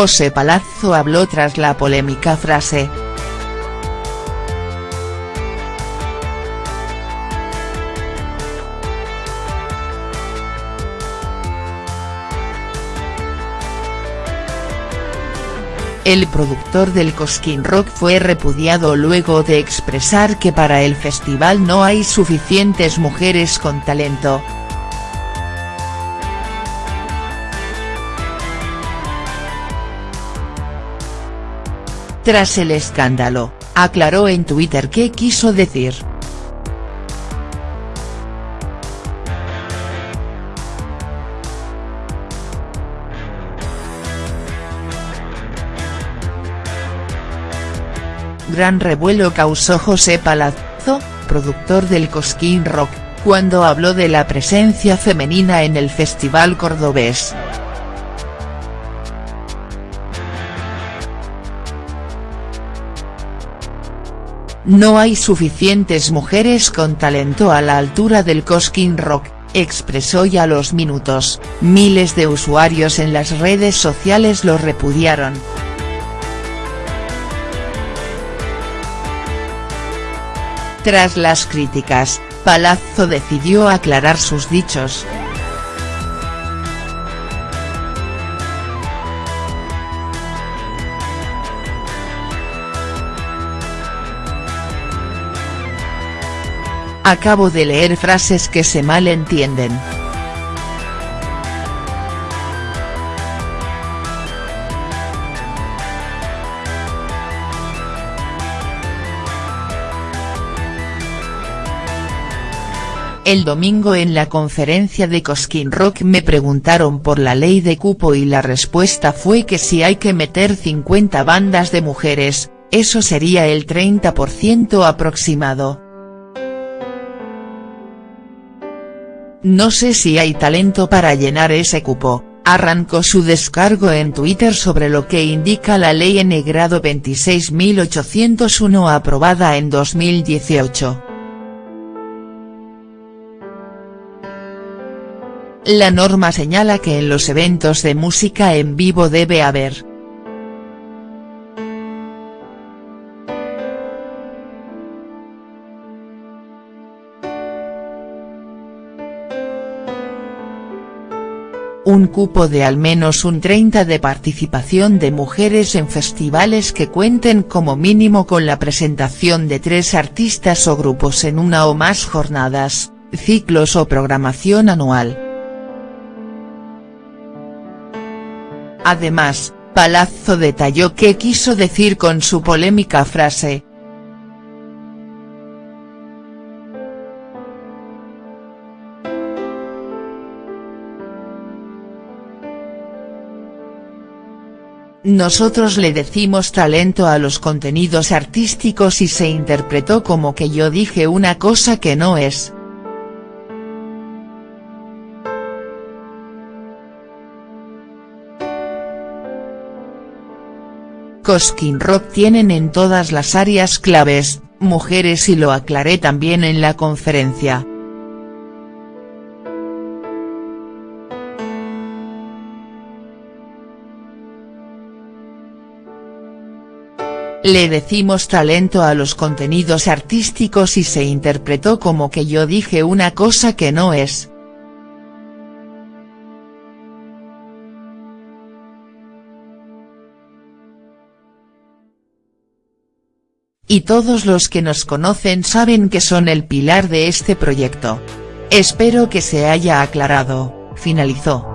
José Palazzo habló tras la polémica frase. El productor del Cosquín Rock fue repudiado luego de expresar que para el festival no hay suficientes mujeres con talento. Tras el escándalo, aclaró en Twitter qué quiso decir. Gran revuelo causó José Palazzo, productor del Cosquín Rock, cuando habló de la presencia femenina en el festival cordobés. No hay suficientes mujeres con talento a la altura del Cosquín Rock, expresó y a los minutos, miles de usuarios en las redes sociales lo repudiaron. Tras las críticas, Palazzo decidió aclarar sus dichos. Acabo de leer frases que se malentienden. El domingo en la conferencia de Cosquín Rock me preguntaron por la ley de cupo y la respuesta fue que si hay que meter 50 bandas de mujeres, eso sería el 30% aproximado. No sé si hay talento para llenar ese cupo, arrancó su descargo en Twitter sobre lo que indica la ley N grado 26801 aprobada en 2018. La norma señala que en los eventos de música en vivo debe haber. Un cupo de al menos un 30 de participación de mujeres en festivales que cuenten como mínimo con la presentación de tres artistas o grupos en una o más jornadas, ciclos o programación anual. Además, Palazzo detalló qué quiso decir con su polémica frase. Nosotros le decimos talento a los contenidos artísticos y se interpretó como que yo dije una cosa que no es. Cosquín Rock tienen en todas las áreas claves, mujeres y lo aclaré también en la conferencia. Le decimos talento a los contenidos artísticos y se interpretó como que yo dije una cosa que no es. y todos los que nos conocen saben que son el pilar de este proyecto. Espero que se haya aclarado, finalizó.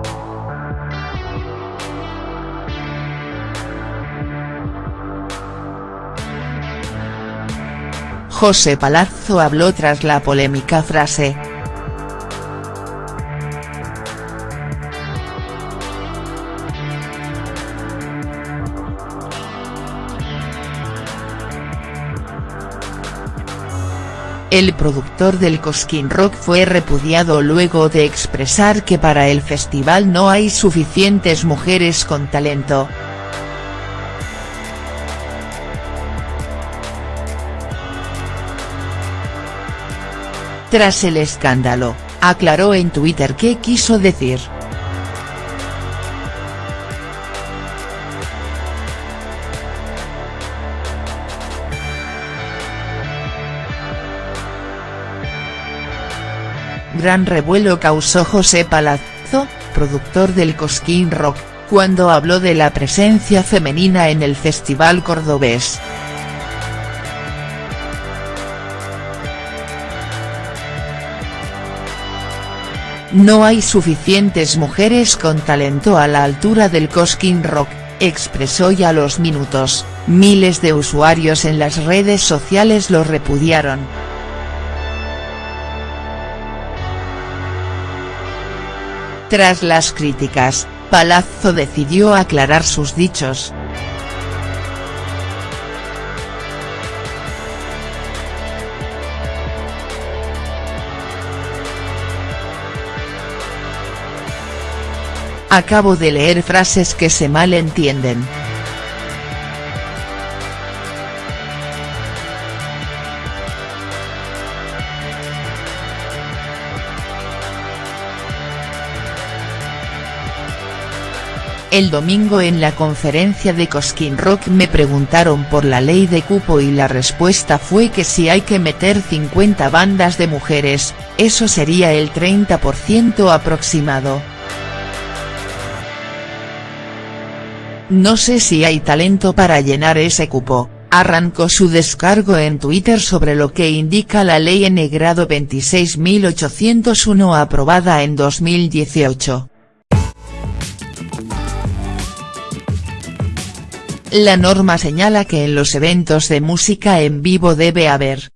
José Palazzo habló tras la polémica frase, El productor del Cosquín Rock fue repudiado luego de expresar que para el festival no hay suficientes mujeres con talento. Tras el escándalo, aclaró en Twitter qué quiso decir. Gran revuelo causó José Palazzo, productor del Cosquín Rock, cuando habló de la presencia femenina en el festival cordobés. No hay suficientes mujeres con talento a la altura del Cosquín Rock, expresó y a los minutos, miles de usuarios en las redes sociales lo repudiaron. Tras las críticas, Palazzo decidió aclarar sus dichos. Acabo de leer frases que se malentienden. El domingo en la conferencia de Cosquín Rock me preguntaron por la ley de cupo y la respuesta fue que si hay que meter 50 bandas de mujeres, eso sería el 30% aproximado. No sé si hay talento para llenar ese cupo, arrancó su descargo en Twitter sobre lo que indica la ley N grado 26801 aprobada en 2018. La norma señala que en los eventos de música en vivo debe haber.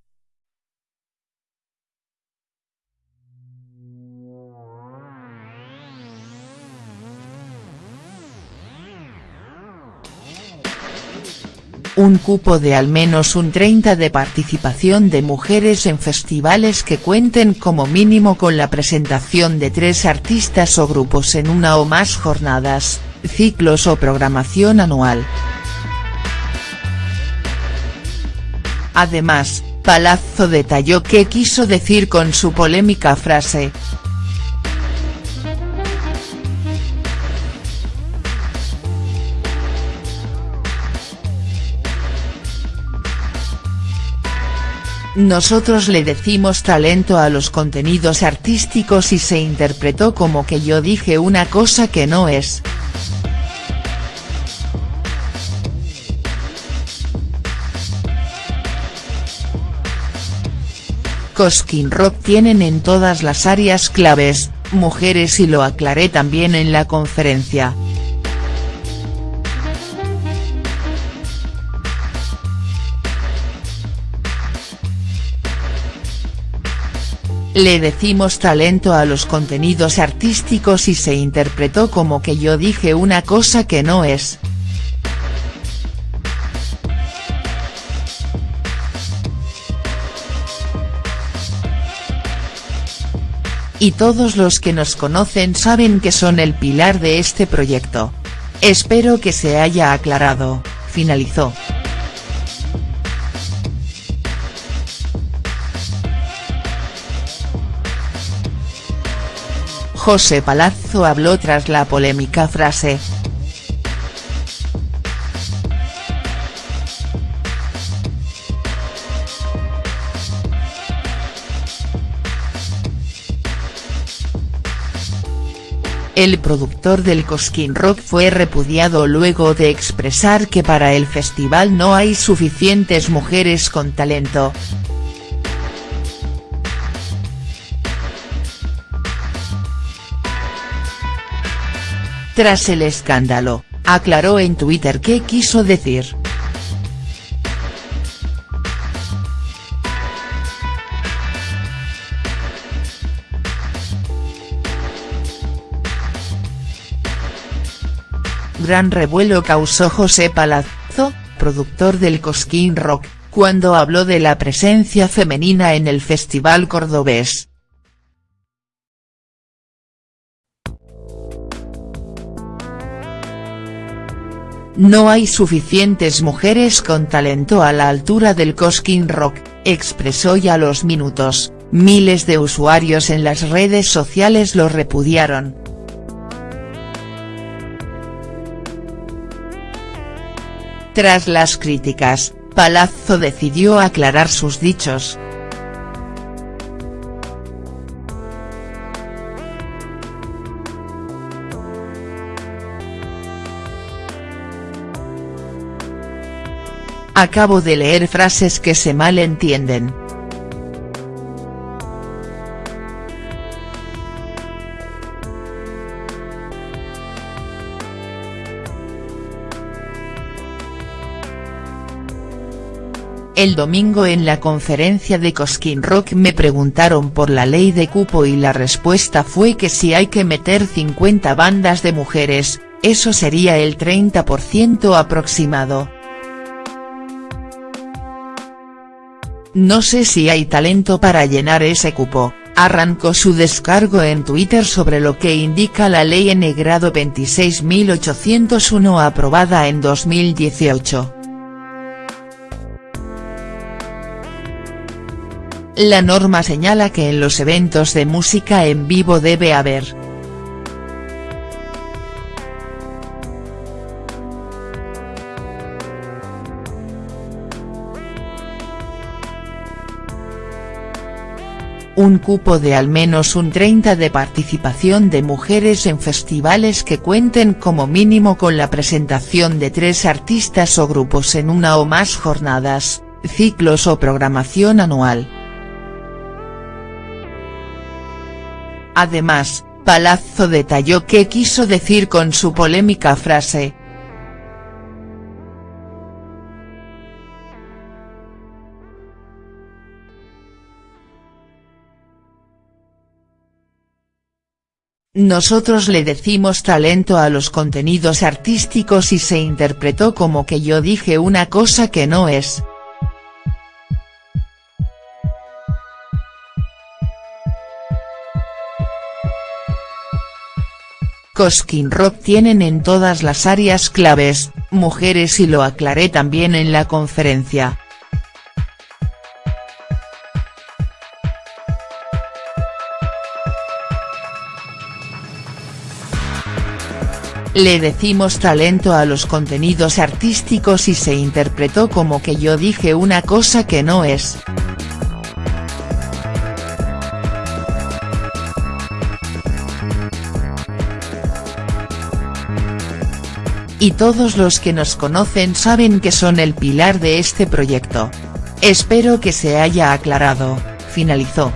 Un cupo de al menos un 30 de participación de mujeres en festivales que cuenten como mínimo con la presentación de tres artistas o grupos en una o más jornadas, ciclos o programación anual. Además, Palazzo detalló qué quiso decir con su polémica frase. Nosotros le decimos talento a los contenidos artísticos y se interpretó como que yo dije una cosa que no es. Cosquín Rock tienen en todas las áreas claves, mujeres y lo aclaré también en la conferencia. Le decimos talento a los contenidos artísticos y se interpretó como que yo dije una cosa que no es. y todos los que nos conocen saben que son el pilar de este proyecto. Espero que se haya aclarado, finalizó. José Palazzo habló tras la polémica frase, El productor del Cosquín Rock fue repudiado luego de expresar que para el festival no hay suficientes mujeres con talento. Tras el escándalo, aclaró en Twitter qué quiso decir. Gran revuelo causó José Palazzo, productor del Cosquín Rock, cuando habló de la presencia femenina en el festival cordobés. No hay suficientes mujeres con talento a la altura del Cosquín Rock, expresó y a los minutos, miles de usuarios en las redes sociales lo repudiaron. Tras las críticas, Palazzo decidió aclarar sus dichos. Acabo de leer frases que se malentienden. El domingo en la conferencia de Cosquín Rock me preguntaron por la ley de cupo y la respuesta fue que si hay que meter 50 bandas de mujeres, eso sería el 30% aproximado. No sé si hay talento para llenar ese cupo, arrancó su descargo en Twitter sobre lo que indica la ley N grado 26.801 aprobada en 2018. La norma señala que en los eventos de música en vivo debe haber. Un cupo de al menos un 30 de participación de mujeres en festivales que cuenten como mínimo con la presentación de tres artistas o grupos en una o más jornadas, ciclos o programación anual. Además, Palazzo detalló qué quiso decir con su polémica frase. Nosotros le decimos talento a los contenidos artísticos y se interpretó como que yo dije una cosa que no es. Cosquín Rock tienen en todas las áreas claves, mujeres y lo aclaré también en la conferencia. Le decimos talento a los contenidos artísticos y se interpretó como que yo dije una cosa que no es. y todos los que nos conocen saben que son el pilar de este proyecto. Espero que se haya aclarado, finalizó.